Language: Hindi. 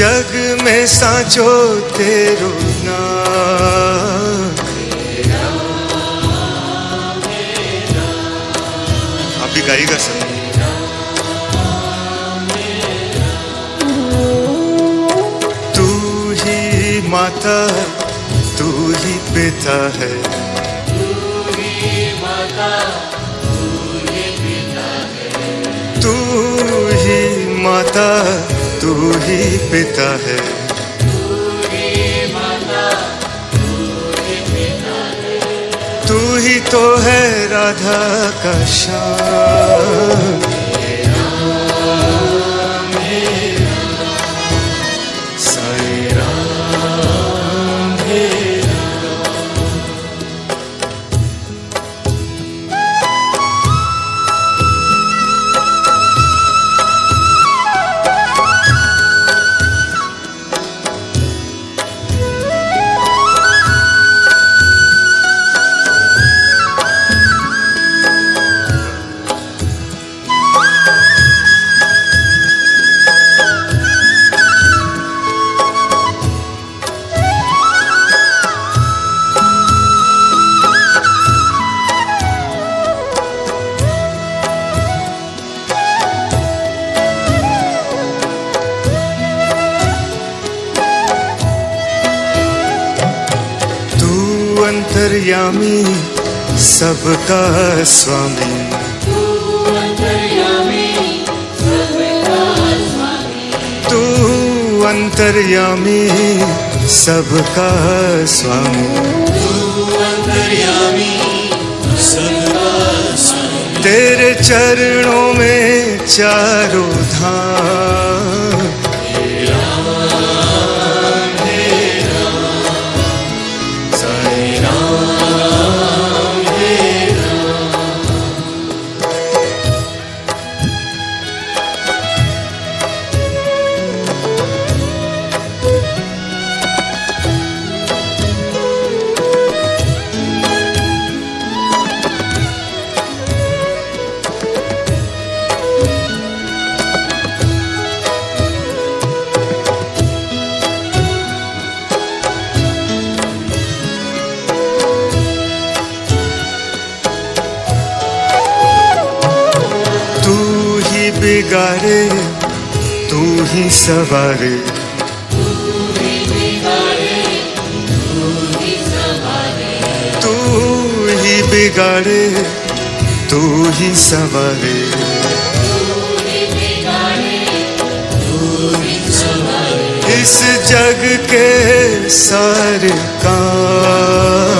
जग में साचो तेरो ना आप भी गाइएगा सर तू ही माता, तू ही पिता है। तू ही माता तू ही पिता है। तू ही तो है राधा का शान। अंतर्यामी सबका स्वामी। तू अंतर्यामी सबका स्वामी। तेरे चरणों में चारों धाम। बिगाड़े, तू ही सवारे। तू ही बिगाड़े, तू ही सवारे। इस जग के सारे काम